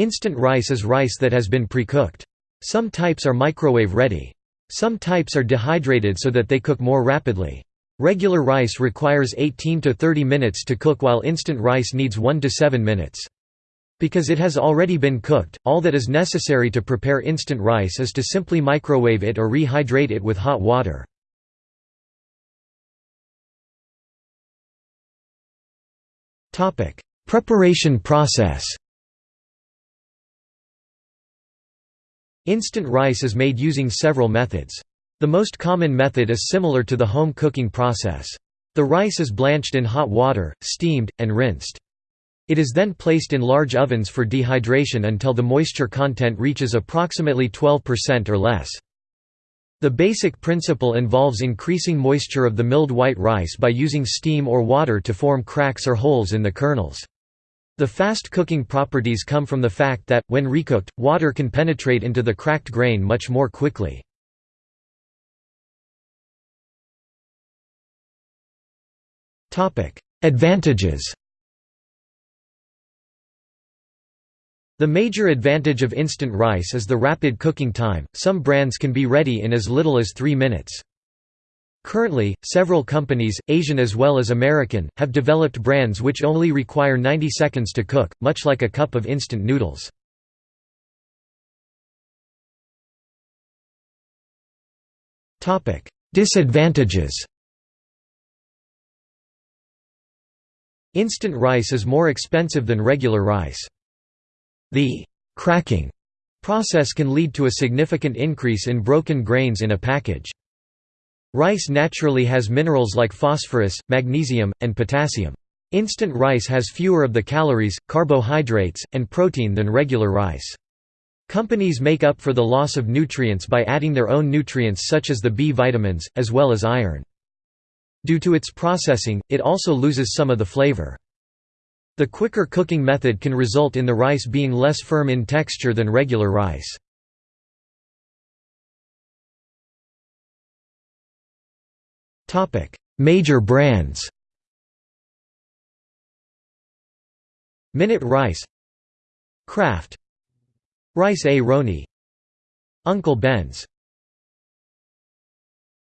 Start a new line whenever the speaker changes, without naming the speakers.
Instant rice is rice that has been pre-cooked. Some types are microwave ready. Some types are dehydrated so that they cook more rapidly. Regular rice requires 18 to 30 minutes to cook while instant rice needs 1 to 7 minutes. Because it has already been cooked, all that is necessary to prepare instant rice is to simply microwave it or rehydrate it with hot water. Preparation process Instant rice is made using several methods. The most common method is similar to the home cooking process. The rice is blanched in hot water, steamed, and rinsed. It is then placed in large ovens for dehydration until the moisture content reaches approximately 12% or less. The basic principle involves increasing moisture of the milled white rice by using steam or water to form cracks or holes in the kernels. The fast cooking properties come from the fact that, when recooked, water can penetrate into the cracked grain much more quickly. Advantages The major advantage of instant rice is the rapid cooking time, some brands can be ready in as little as three minutes. Currently, several companies, Asian as well as American, have developed brands which only require 90 seconds to cook, much like a cup of instant noodles. Disadvantages Instant rice is more expensive than regular rice. The cracking process can lead to a significant increase in broken grains in a package. Rice naturally has minerals like phosphorus, magnesium, and potassium. Instant rice has fewer of the calories, carbohydrates, and protein than regular rice. Companies make up for the loss of nutrients by adding their own nutrients such as the B vitamins, as well as iron. Due to its processing, it also loses some of the flavor. The quicker cooking method can result in the rice being less firm in texture than regular rice. Major brands Minute Rice Kraft Rice-A-Roni Uncle Ben's